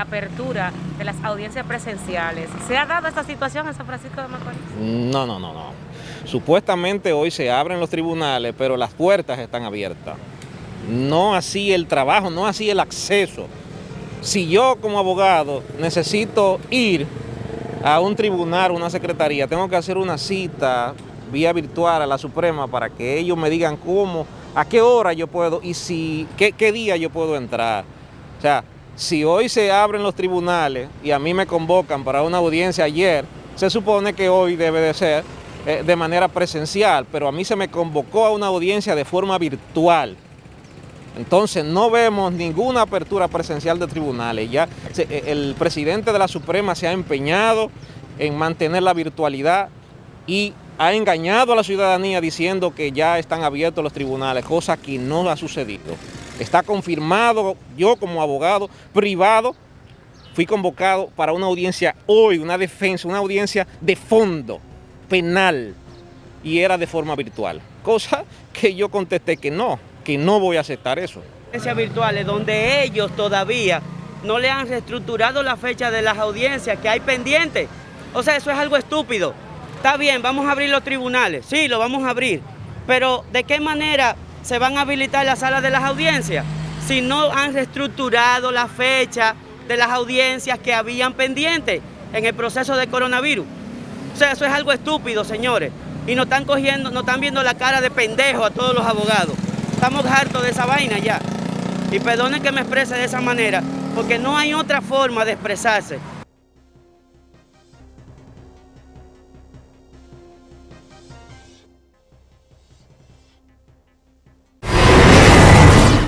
reapertura de las audiencias presenciales. ¿Se ha dado esta situación en San Francisco de Macorís? No, no, no, no. Supuestamente hoy se abren los tribunales, pero las puertas están abiertas. No así el trabajo, no así el acceso. Si yo como abogado necesito ir a un tribunal, una secretaría, tengo que hacer una cita vía virtual a la Suprema para que ellos me digan cómo, a qué hora yo puedo y si, qué, qué día yo puedo entrar. O sea, si hoy se abren los tribunales y a mí me convocan para una audiencia ayer, se supone que hoy debe de ser eh, de manera presencial, pero a mí se me convocó a una audiencia de forma virtual. Entonces no vemos ninguna apertura presencial de tribunales. Ya eh, el presidente de la Suprema se ha empeñado en mantener la virtualidad y ha engañado a la ciudadanía diciendo que ya están abiertos los tribunales, cosa que no ha sucedido. Está confirmado, yo como abogado privado, fui convocado para una audiencia hoy, una defensa, una audiencia de fondo, penal, y era de forma virtual. Cosa que yo contesté que no, que no voy a aceptar eso. Audiencias virtuales donde ellos todavía no le han reestructurado la fecha de las audiencias que hay pendientes. O sea, eso es algo estúpido. Está bien, vamos a abrir los tribunales, sí, lo vamos a abrir, pero ¿de qué manera se van a habilitar las salas de las audiencias? Si no han reestructurado la fecha de las audiencias que habían pendientes en el proceso de coronavirus. O sea, eso es algo estúpido, señores. Y nos están cogiendo, nos están viendo la cara de pendejo a todos los abogados. Estamos hartos de esa vaina ya. Y perdonen que me exprese de esa manera, porque no hay otra forma de expresarse.